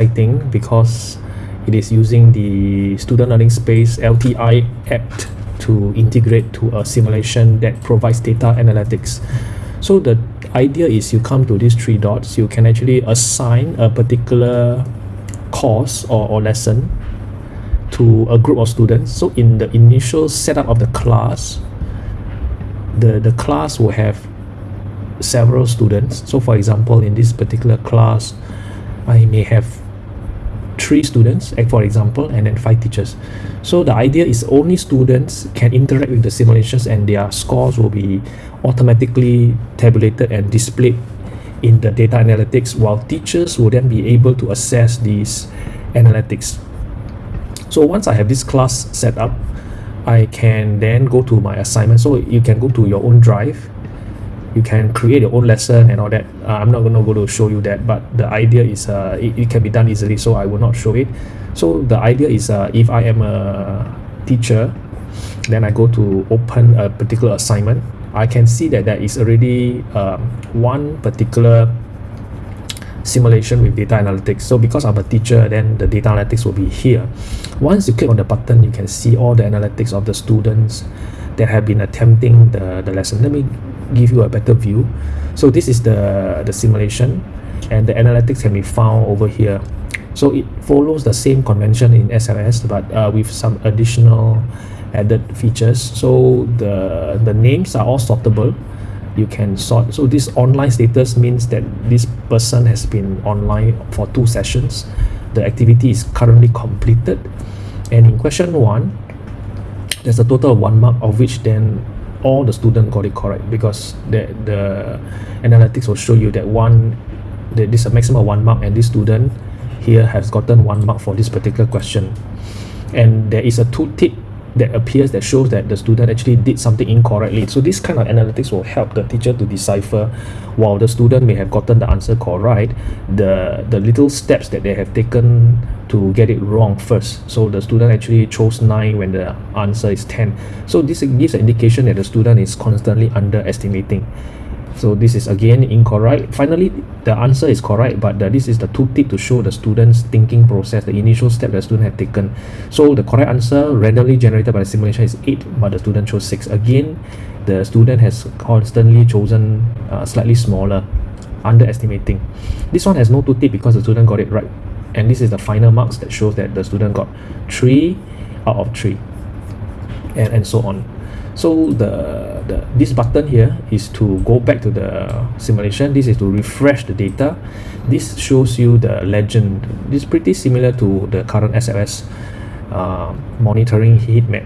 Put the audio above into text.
exciting because it is using the Student Learning Space LTI app to integrate to a simulation that provides data analytics. So the idea is you come to these three dots, you can actually assign a particular course or, or lesson to a group of students. So in the initial setup of the class, the, the class will have several students. So for example, in this particular class, I may have three students, for example, and then five teachers. So the idea is only students can interact with the simulations and their scores will be automatically tabulated and displayed in the data analytics while teachers will then be able to assess these analytics. So once I have this class set up, I can then go to my assignment. So you can go to your own drive you can create your own lesson and all that. Uh, i'm not going to go to show you that but the idea is uh, it, it can be done easily so i will not show it. So the idea is uh, if i am a teacher then i go to open a particular assignment. I can see that there is already um, one particular simulation with data analytics. So because i'm a teacher then the data analytics will be here. Once you click on the button you can see all the analytics of the students that have been attempting the, the lesson. Let me give you a better view. So this is the the simulation and the analytics can be found over here. So it follows the same convention in SLS but uh, with some additional added features. So the the names are all sortable. You can sort so this online status means that this person has been online for two sessions. The activity is currently completed. And in question one there's a total of one mark of which then all the student got it correct because the the analytics will show you that one that this is a maximum one mark and this student here has gotten one mark for this particular question. And there is a tooltip that appears that shows that the student actually did something incorrectly. So this kind of analytics will help the teacher to decipher while the student may have gotten the answer correct. The the little steps that they have taken to get it wrong first. So the student actually chose 9 when the answer is 10 so this gives an indication that the student is constantly underestimating so this is again incorrect. Finally the answer is correct but the, this is the tooltip to show the students thinking process the initial step the student have taken. So the correct answer randomly generated by the simulation is 8 but the student chose 6 again the student has constantly chosen uh, slightly smaller underestimating. This one has no tooltip because the student got it right. And this is the final marks that shows that the student got 3 out of 3 and, and so on so the, the this button here is to go back to the simulation. This is to refresh the data. This shows you the legend. This is pretty similar to the current SLS uh, monitoring heat map